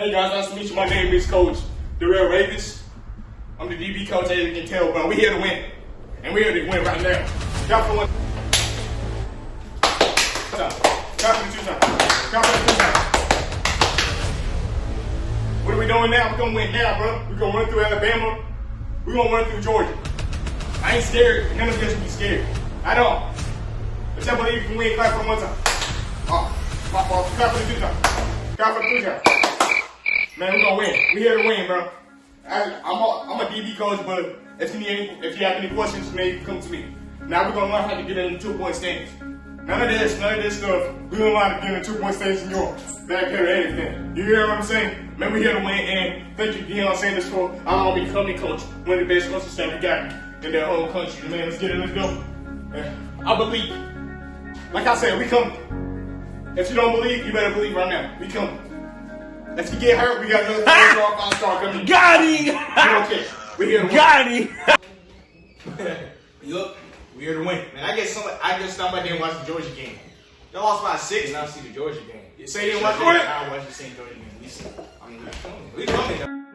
Hey guys, nice to meet you. My name is Coach Darrell Ravens. I'm the DB coach, as you can tell, but we're here to win. And we're here to win right now. Count for one. Count for two times. Count for two times. What are we doing now? We're gonna win now, bro. We're gonna run through Alabama. We're gonna run through Georgia. I ain't scared. None of us should be scared. At all. But don't believe you can win. Clap for one time. Oh, pop off. Clap for two times. Clap for two times. Man, we're gonna win. We're here to win, bro. I, I'm, a, I'm a DB coach, but if you need any, if you have any questions, man, you come to me. Now we're gonna learn how to get in the two point stance. None of this, none of this stuff. We don't how to get in two point stance in your back here or anything. You hear what I'm saying? Man, we're here to win, and thank you, Deion Sanders, for me to come and coach one of the best coaches that we got in their whole country. Man, let's get it, let's go. And I believe. Like I said, we come. If you don't believe, you better believe right now. We come. If you get hurt, we got another four five star coming. Got We him! don't care. We're here to win. Got him! Look, we're here to win. Man, I guess somebody, I guess somebody didn't watch the Georgia game. They lost by six. Did not see the Georgia game. You say you didn't watch it? I watched the same Georgia game. We see. I mean, we coming. We coming.